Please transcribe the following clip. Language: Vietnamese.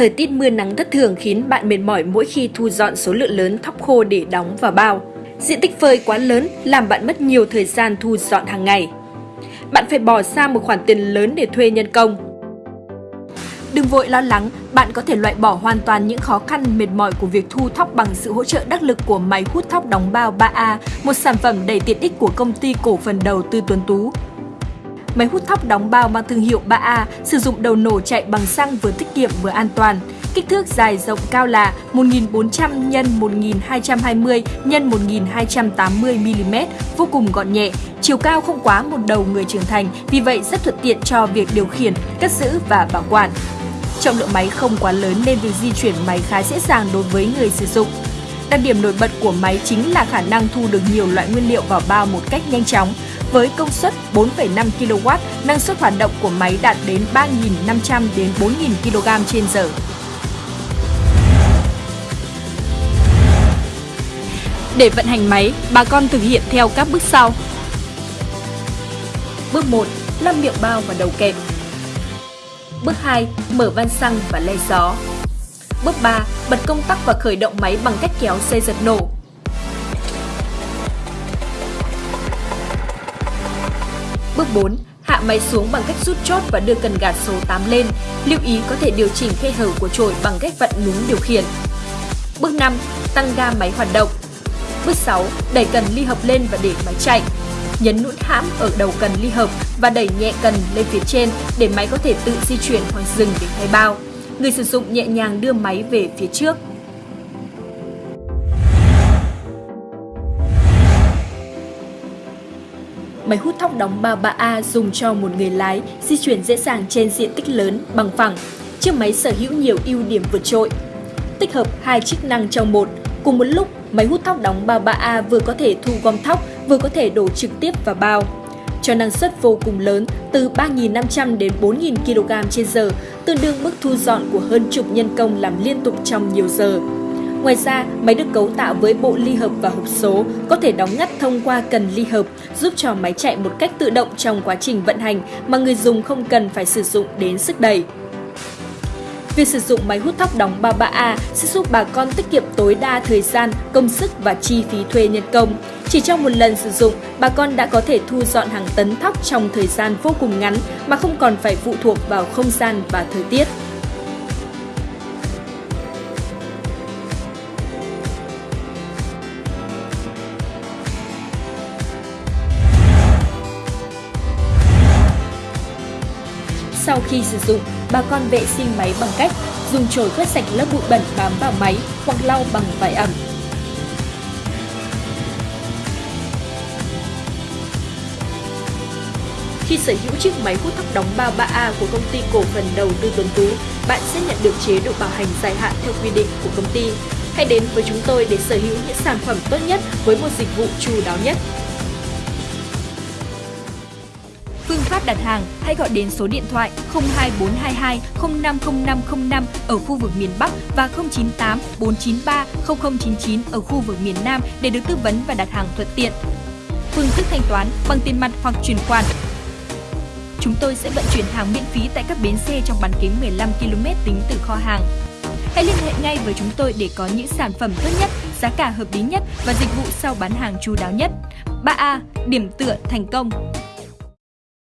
Thời tiết mưa nắng thất thường khiến bạn mệt mỏi mỗi khi thu dọn số lượng lớn thóc khô để đóng vào bao. Diện tích phơi quá lớn làm bạn mất nhiều thời gian thu dọn hàng ngày. Bạn phải bỏ ra một khoản tiền lớn để thuê nhân công. Đừng vội lo lắng, bạn có thể loại bỏ hoàn toàn những khó khăn mệt mỏi của việc thu thóc bằng sự hỗ trợ đắc lực của máy hút thóc đóng bao 3A, một sản phẩm đầy tiện ích của công ty cổ phần đầu tư Tuấn Tú. Máy hút thóc đóng bao mang thương hiệu 3A sử dụng đầu nổ chạy bằng xăng vừa tiết kiệm vừa an toàn. Kích thước dài rộng cao là 1400 x 1220 x 1280 mm, vô cùng gọn nhẹ. Chiều cao không quá một đầu người trưởng thành, vì vậy rất thuận tiện cho việc điều khiển, cất giữ và bảo quản. Trọng lượng máy không quá lớn nên việc di chuyển máy khá dễ dàng đối với người sử dụng. Đặc điểm nổi bật của máy chính là khả năng thu được nhiều loại nguyên liệu vào bao một cách nhanh chóng. Với công suất 4,5 kW, năng suất hoạt động của máy đạt đến 3.500 đến 4.000 kg trên giờ. Để vận hành máy, bà con thực hiện theo các bước sau. Bước 1. Lắp miệng bao và đầu kẹp. Bước 2. Mở van xăng và le gió. Bước 3. Bật công tắc và khởi động máy bằng cách kéo dây giật nổ. Bước 4. Hạ máy xuống bằng cách rút chốt và đưa cần gạt số 8 lên. Lưu ý có thể điều chỉnh khe hở của chổi bằng cách vặn núm điều khiển. Bước 5. Tăng ga máy hoạt động. Bước 6. Đẩy cần ly hợp lên và để máy chạy. Nhấn nút hãm ở đầu cần ly hợp và đẩy nhẹ cần lên phía trên để máy có thể tự di chuyển hoặc dừng để thay bao. Người sử dụng nhẹ nhàng đưa máy về phía trước. Máy hút thóc đóng 33A dùng cho một người lái, di chuyển dễ dàng trên diện tích lớn, bằng phẳng. Chiếc máy sở hữu nhiều ưu điểm vượt trội. Tích hợp hai chức năng trong một, cùng một lúc máy hút thóc đóng 33A vừa có thể thu gom thóc, vừa có thể đổ trực tiếp vào bao. Cho năng suất vô cùng lớn, từ 3.500 đến 4.000 kg trên giờ, tương đương mức thu dọn của hơn chục nhân công làm liên tục trong nhiều giờ. Ngoài ra, máy được cấu tạo với bộ ly hợp và hộp số, có thể đóng ngắt thông qua cần ly hợp, giúp cho máy chạy một cách tự động trong quá trình vận hành mà người dùng không cần phải sử dụng đến sức đẩy. Việc sử dụng máy hút thóc đóng 33A sẽ giúp bà con tiết kiệm tối đa thời gian, công sức và chi phí thuê nhân công. Chỉ trong một lần sử dụng, bà con đã có thể thu dọn hàng tấn thóc trong thời gian vô cùng ngắn mà không còn phải phụ thuộc vào không gian và thời tiết. Sau khi sử dụng, bà con vệ sinh máy bằng cách dùng chổi quét sạch lớp bụi bẩn bám vào máy hoặc lau bằng vải ẩm. Khi sở hữu chiếc máy hút thóc đóng bao 3A của công ty cổ phần đầu tư Tuấn Tú, bạn sẽ nhận được chế độ bảo hành dài hạn theo quy định của công ty. Hãy đến với chúng tôi để sở hữu những sản phẩm tốt nhất với một dịch vụ chu đáo nhất. Phương pháp đặt hàng hãy gọi đến số điện thoại 02422 050505 ở khu vực miền Bắc và 098 493 0099 ở khu vực miền Nam để được tư vấn và đặt hàng thuận tiện. Phương thức thanh toán bằng tiền mặt hoặc chuyển khoản. Chúng tôi sẽ vận chuyển hàng miễn phí tại các bến xe trong bán kính 15 km tính từ kho hàng. Hãy liên hệ ngay với chúng tôi để có những sản phẩm tốt nhất, giá cả hợp lý nhất và dịch vụ sau bán hàng chu đáo nhất. 3A. Điểm tựa thành công